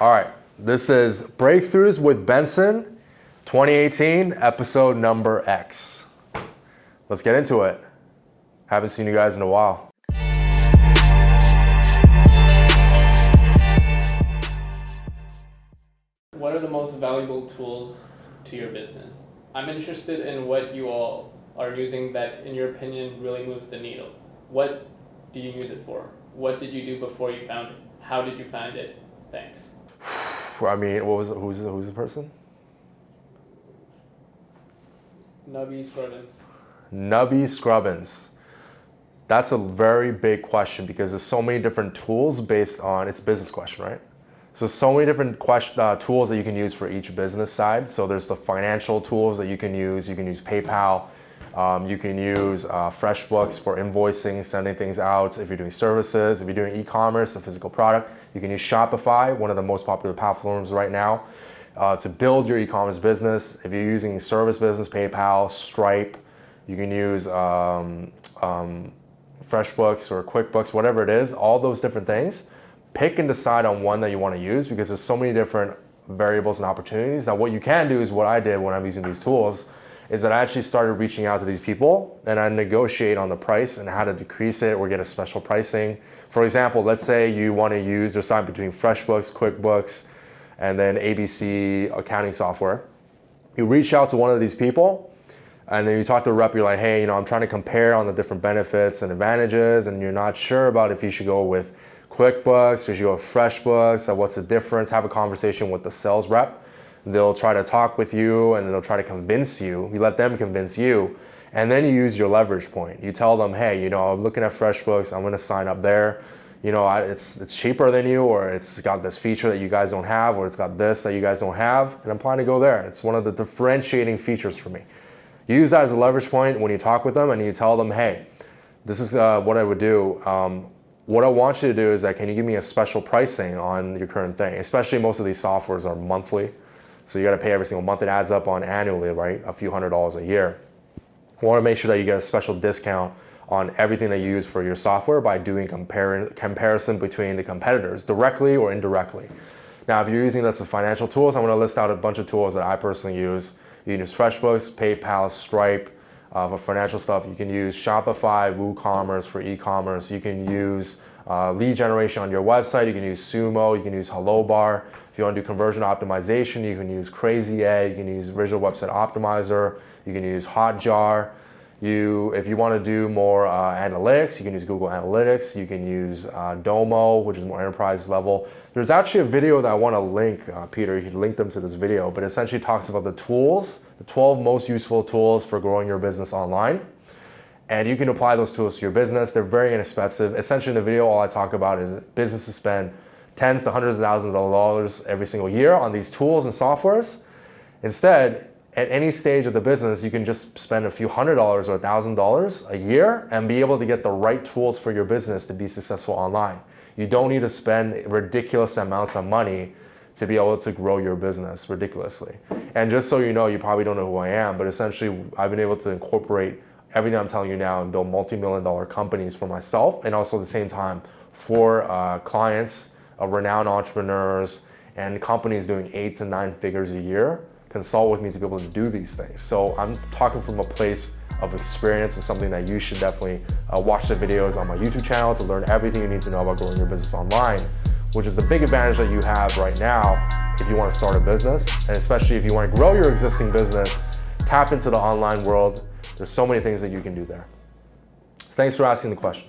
All right, this is Breakthroughs with Benson 2018, episode number X. Let's get into it. Haven't seen you guys in a while. What are the most valuable tools to your business? I'm interested in what you all are using that, in your opinion, really moves the needle. What do you use it for? What did you do before you found it? How did you find it? Thanks. I mean, what was it? Who's, who's the person? Nubby Scrubbins. Nubby Scrubbins. That's a very big question because there's so many different tools based on, it's business question, right? So so many different question, uh, tools that you can use for each business side. So there's the financial tools that you can use. You can use PayPal. Um, you can use uh, FreshBooks for invoicing, sending things out. If you're doing services, if you're doing e-commerce, a physical product, you can use Shopify, one of the most popular platforms right now, uh, to build your e-commerce business. If you're using service business, PayPal, Stripe, you can use um, um, FreshBooks or QuickBooks, whatever it is, all those different things. Pick and decide on one that you want to use because there's so many different variables and opportunities. Now what you can do is what I did when I'm using these tools is that I actually started reaching out to these people and I negotiate on the price and how to decrease it or get a special pricing. For example, let's say you want to use decide between FreshBooks, QuickBooks, and then ABC accounting software. You reach out to one of these people and then you talk to a rep, you're like, hey, you know, I'm trying to compare on the different benefits and advantages and you're not sure about if you should go with QuickBooks or you should go with FreshBooks, what's the difference, have a conversation with the sales rep They'll try to talk with you and they'll try to convince you. You let them convince you. And then you use your leverage point. You tell them, hey, you know, I'm looking at FreshBooks. I'm going to sign up there. You know, it's, it's cheaper than you or it's got this feature that you guys don't have or it's got this that you guys don't have. And I'm planning to go there. It's one of the differentiating features for me. You use that as a leverage point when you talk with them and you tell them, hey, this is uh, what I would do. Um, what I want you to do is that can you give me a special pricing on your current thing? Especially most of these softwares are monthly. So you got to pay every single month. It adds up on annually, right? A few hundred dollars a year. Want to make sure that you get a special discount on everything that you use for your software by doing compar comparison between the competitors directly or indirectly. Now, if you're using this as financial tools, I'm going to list out a bunch of tools that I personally use. You can use FreshBooks, PayPal, Stripe uh, for financial stuff. You can use Shopify, WooCommerce for e-commerce. You can use uh, lead generation on your website. You can use Sumo. You can use HelloBar. If you want to do conversion optimization, you can use Crazy Egg, you can use Visual Website Optimizer, you can use Hotjar. You, if you want to do more uh, analytics, you can use Google Analytics. You can use uh, Domo, which is more enterprise level. There's actually a video that I want to link, uh, Peter, you can link them to this video, but essentially talks about the tools, the 12 most useful tools for growing your business online. And you can apply those tools to your business. They're very inexpensive. Essentially in the video, all I talk about is businesses spend tens to hundreds of thousands of dollars every single year on these tools and softwares. Instead, at any stage of the business, you can just spend a few hundred dollars or a thousand dollars a year and be able to get the right tools for your business to be successful online. You don't need to spend ridiculous amounts of money to be able to grow your business ridiculously. And just so you know, you probably don't know who I am, but essentially I've been able to incorporate everything I'm telling you now and build multi-million dollar companies for myself and also at the same time for uh, clients of renowned entrepreneurs and companies doing eight to nine figures a year consult with me to be able to do these things. So I'm talking from a place of experience and something that you should definitely uh, watch the videos on my YouTube channel to learn everything you need to know about growing your business online, which is the big advantage that you have right now if you want to start a business, and especially if you want to grow your existing business, tap into the online world. There's so many things that you can do there. Thanks for asking the question.